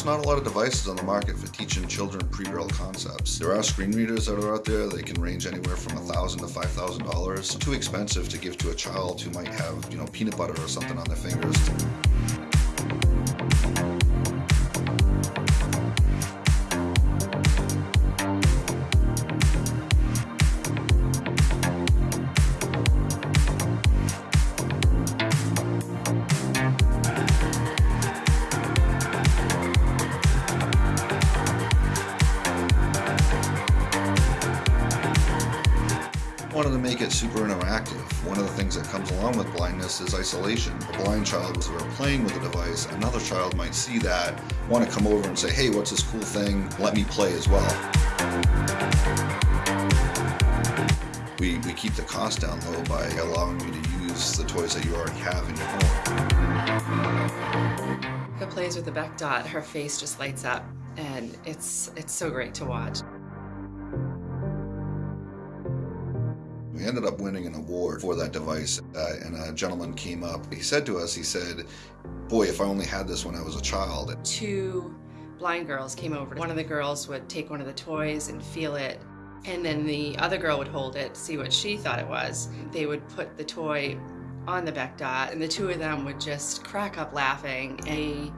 There's not a lot of devices on the market for teaching children pre-braille concepts. There are screen readers that are out there. They can range anywhere from 1,000 to $5,000. Too expensive to give to a child who might have, you know, peanut butter or something on their fingers. Wanted to make it super interactive. One of the things that comes along with blindness is isolation. A blind child was playing with a device, another child might see that, want to come over and say, hey, what's this cool thing? Let me play as well. We, we keep the cost down low by allowing you to use the toys that you already have in your home. Who plays with the BecDot, her face just lights up and it's, it's so great to watch. We ended up winning an award for that device, uh, and a gentleman came up. He said to us, he said, boy, if I only had this when I was a child. Two blind girls came over. One of the girls would take one of the toys and feel it, and then the other girl would hold it, see what she thought it was. They would put the toy on the BecDot, and the two of them would just crack up laughing. And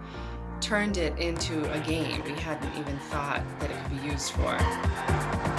turned it into a game we hadn't even thought that it could be used for.